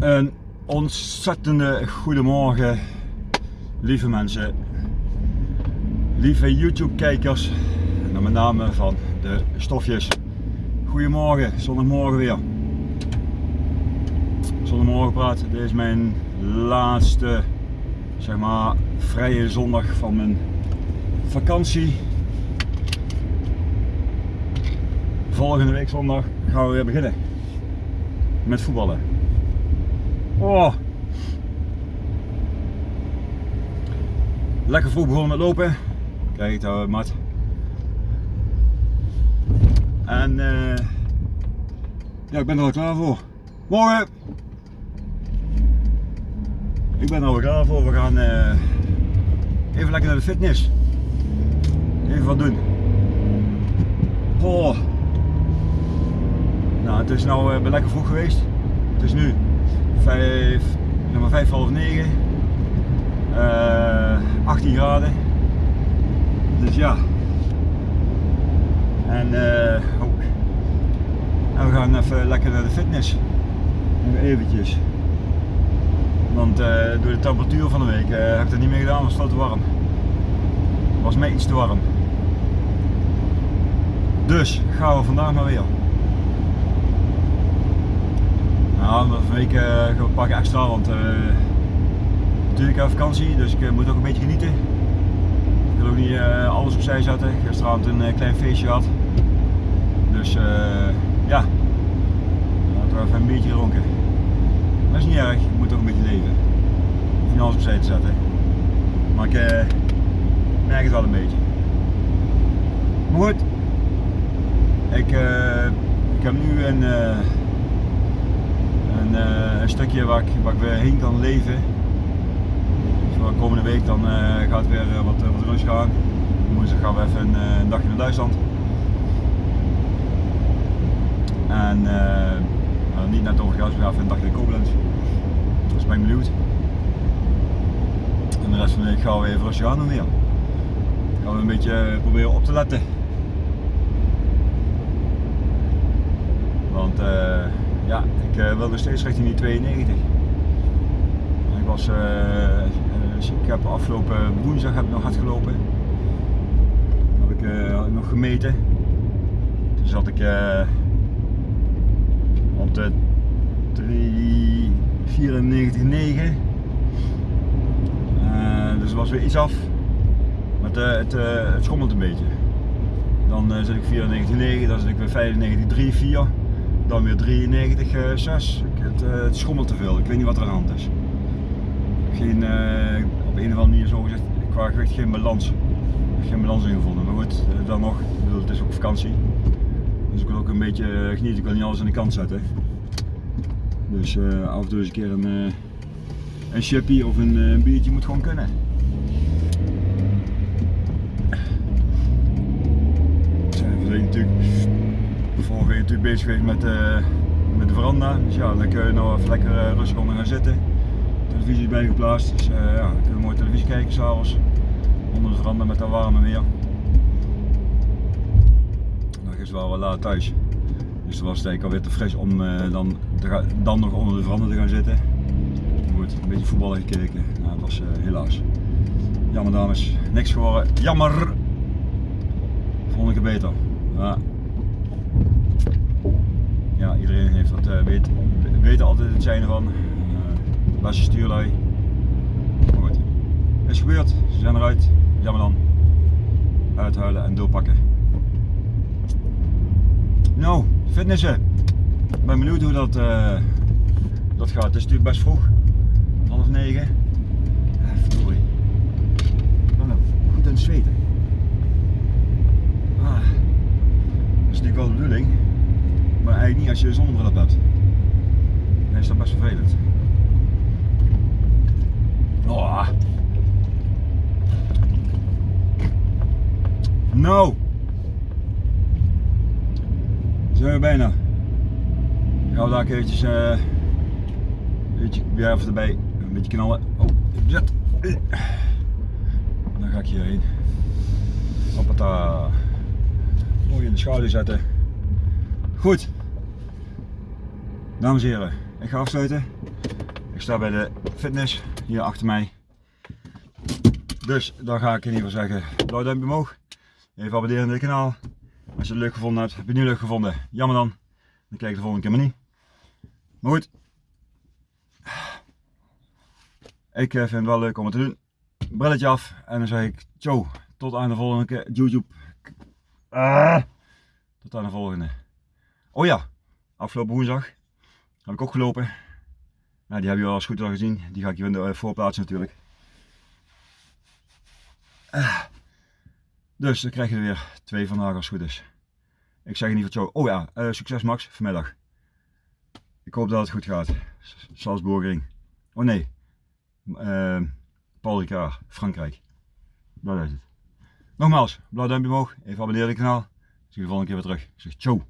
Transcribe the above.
Een ontzettende goedemorgen, lieve mensen, lieve YouTube kijkers en met name van de stofjes. Goedemorgen, zondagmorgen weer. Zondagmorgen praat, dit is mijn laatste zeg maar vrije zondag van mijn vakantie. Volgende week zondag gaan we weer beginnen met voetballen. Oh. Lekker vroeg begonnen met lopen. Kijk, daar mat. En uh, ja, ik ben er al klaar voor. Morgen! Ik ben er al klaar voor. We gaan uh, even lekker naar de fitness. Even wat doen. Oh. Nou, het is nou uh, lekker vroeg geweest. Het is nu 5, zeg maar 5 half 9. Uh, 18 graden. Dus ja. En, uh, en we gaan even lekker naar de fitness. Nog eventjes. Want uh, door de temperatuur van de week uh, heb ik dat niet meer gedaan, was veel te warm. Was mij iets te warm. Dus gaan we vandaag maar weer. Nou, van week gaan we pakken extra, want uh, natuurlijk heb vakantie, dus ik moet ook een beetje genieten. Ik wil ook niet alles opzij zetten. Gisteravond een klein feestje gehad. Dus ja, laten we even een beetje ronken. Dat is niet erg, je moet ook een beetje leven. Ik hoef niet alles opzij te zetten. Maar ik merk het wel een beetje. Maar goed, ik, ik heb nu een een, uh, een, stukje waar ik, weer heen kan leven. Dus de komende week dan uh, gaat het weer uh, wat, wat rust gaan. Woensdag gaan we even een, een, dagje naar Duitsland. En nou, niet net over we gaan even een dagje naar Koblenz. Dus ben ik benieuwd. En de rest van de week gaan we even rustig aan doen weer. Gaan we een beetje proberen op te letten. Want ja, ik uh, wil nog steeds richting die 92. Ik, was, uh, ik heb afgelopen woensdag heb ik nog hard gelopen. Dat heb ik nog gemeten. Toen zat ik op de 394,9. dus was weer iets af. Maar het, het, schommelt een beetje. Dan zit ik 94,9, dan zit ik weer 95,3, dan weer 93, uh, 6. Het, schommelt te veel, ik weet niet wat er aan de hand is. Geen, uh, op een of andere manier zo gezegd, qua gewicht geen balans. Geen balans in gevonden, maar goed, dan nog, het is ook vakantie. Dus ik wil ook een beetje genieten, ik wil niet alles aan de kant zetten. Dus af en toe eens een keer een, een chippy of een, een biertje moet gewoon kunnen. Zijn we natuurlijk vorige week natuurlijk bezig geweest met, uh, met de veranda. Dus ja, dan kun je nou even lekker uh, rustig onder gaan zitten. Televisie is bijgeplaatst, dus uh, ja, dan kunnen we mooi televisie kijken s'avonds. Onder de veranda met dat warme weer. Nog is wel wat laat thuis. Dus dan was het eigenlijk alweer te fris om dan, dan nog onder de veranda te gaan zitten. Goed, een beetje voetballen gekeken. Nou, dat was helaas. Jammer dames, niks geworden. Jammer! Volgende keer beter. Ja, iedereen heeft dat, uh, weet, weet altijd het zijn van. Uh, beste stuurlui. Maar goed, is gebeurd, ze zijn eruit. Jammer dan. Uithuilen en doorpakken. Nou, fitnessen. Ik ben benieuwd hoe dat, uh, dat gaat. Het is natuurlijk best vroeg. Half negen. Verdorie. Ik ben goed aan het zweten. Ah, dat is natuurlijk wel de bedoeling. Maar eigenlijk niet als je een zonnebril op hebt. Dan is dat best vervelend. Oh. Nou. Zijn we bijna. Gaan we daar keertjes uh, een beetje weer even erbij. Een beetje knallen. Oh, zet. Dan ga ik hierheen. Hoppata. Mooi in de schouder zetten. Goed. Dames en heren, ik ga afsluiten. Ik sta bij de fitness hier achter mij. Dus dan ga ik in ieder geval zeggen, blauw duimpje omhoog. Even abonneren op dit kanaal. Als je het leuk gevonden hebt, heb je het niet leuk gevonden, jammer dan. Dan kijk ik de volgende keer maar niet. Maar goed. Ik eh, vind het wel leuk om het te doen. Brilletje af en dan zeg ik, ciao, tot aan de volgende keer. YouTube. Ah, tot aan de volgende. Oh ja, afgelopen woensdag heb ik ook gelopen. Die heb je al als goed al gezien. Die ga ik hier in de eh, voorplaatsen natuurlijk. Ah. Dus dan krijg je er weer twee vandaag als het goed is. Ik zeg in ieder geval zo. Oh ja, uh, succes Max vanmiddag. Ik hoop dat het goed gaat. Salzburgering. Oh nee. Uh, Paul Ricard, Frankrijk. Dat is het. Nogmaals, blauw duimpje omhoog. Even abonneren op het kanaal. Zie je de volgende keer weer terug. Zeg ciao.